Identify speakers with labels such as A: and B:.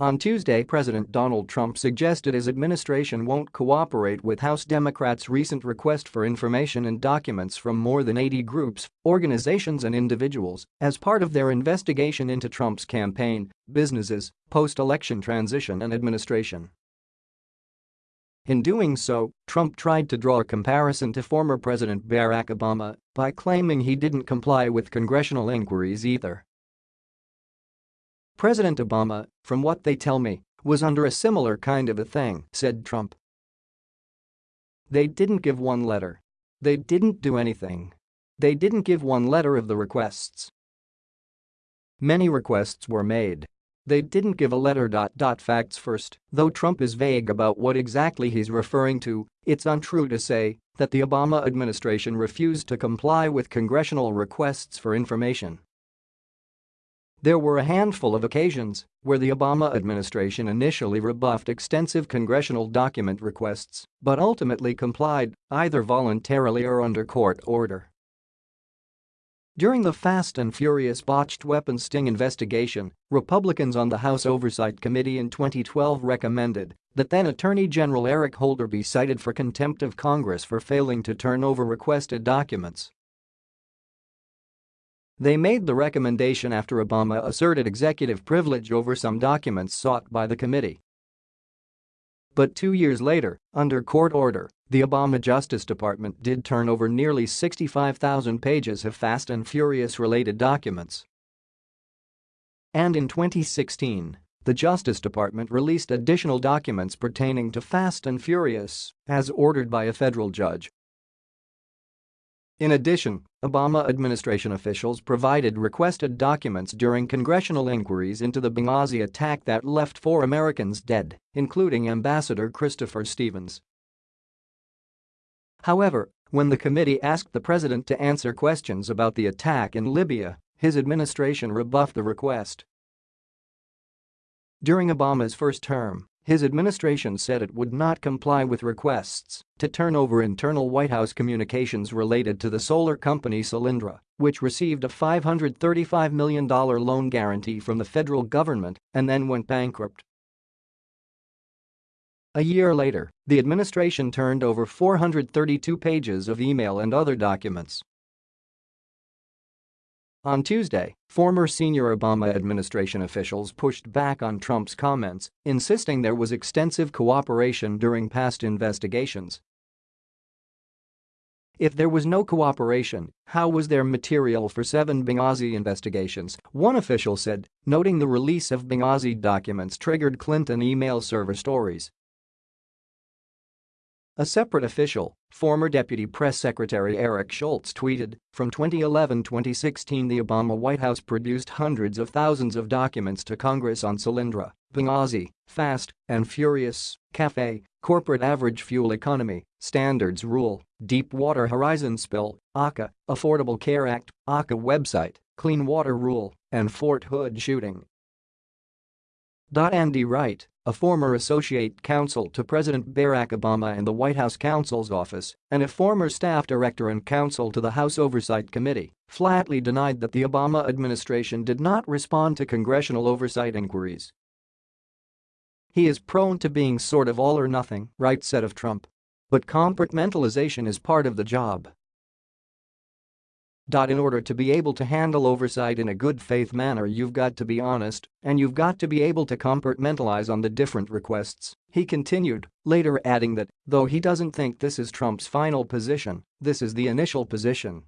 A: On Tuesday President Donald Trump suggested his administration won't cooperate with House Democrats' recent request for information and documents from more than 80 groups, organizations and individuals as part of their investigation into Trump's campaign, businesses, post-election transition and administration. In doing so, Trump tried to draw a comparison to former President Barack Obama by claiming he didn't comply with congressional inquiries either. President Obama, from what they tell me, was under a similar kind of a thing, said Trump. They didn't give one letter. They didn't do anything. They didn't give one letter of the requests. Many requests were made. They didn't give a letter. Facts first, though Trump is vague about what exactly he's referring to, it's untrue to say that the Obama administration refused to comply with congressional requests for information. There were a handful of occasions where the Obama administration initially rebuffed extensive congressional document requests but ultimately complied, either voluntarily or under court order. During the Fast and Furious botched weapons sting investigation, Republicans on the House Oversight Committee in 2012 recommended that then Attorney General Eric Holder be cited for contempt of Congress for failing to turn over requested documents. They made the recommendation after Obama asserted executive privilege over some documents sought by the committee. But two years later, under court order, the Obama Justice Department did turn over nearly 65,000 pages of Fast and Furious-related documents. And in 2016, the Justice Department released additional documents pertaining to Fast and Furious, as ordered by a federal judge. In addition, Obama administration officials provided requested documents during congressional inquiries into the Benghazi attack that left four Americans dead, including Ambassador Christopher Stevens. However, when the committee asked the president to answer questions about the attack in Libya, his administration rebuffed the request. During Obama's first term, his administration said it would not comply with requests to turn over internal White House communications related to the solar company Solyndra, which received a $535 million loan guarantee from the federal government and then went bankrupt. A year later, the administration turned over 432 pages of email and other documents on Tuesday, former senior Obama administration officials pushed back on Trump's comments, insisting there was extensive cooperation during past investigations. If there was no cooperation, how was there material for seven Benghazi investigations, one official said, noting the release of Benghazi documents triggered Clinton email server stories. A separate official, former Deputy Press Secretary Eric Schultz tweeted, from 2011-2016 the Obama White House produced hundreds of thousands of documents to Congress on Solyndra, Benghazi, Fast and Furious, CAFE, Corporate Average Fuel Economy, Standards Rule, Deepwater Horizon Spill, ACA, Affordable Care Act, ACA website, Clean Water Rule, and Fort Hood shooting. Andy Wright, a former associate counsel to President Barack Obama in the White House counsel's office and a former staff director and counsel to the House Oversight Committee, flatly denied that the Obama administration did not respond to congressional oversight inquiries. He is prone to being sort of all or nothing, Wright said of Trump. But compartmentalization is part of the job. In order to be able to handle oversight in a good faith manner you've got to be honest and you've got to be able to compartmentalize on the different requests, he continued, later adding that, though he doesn't think this is Trump's final position, this is the initial position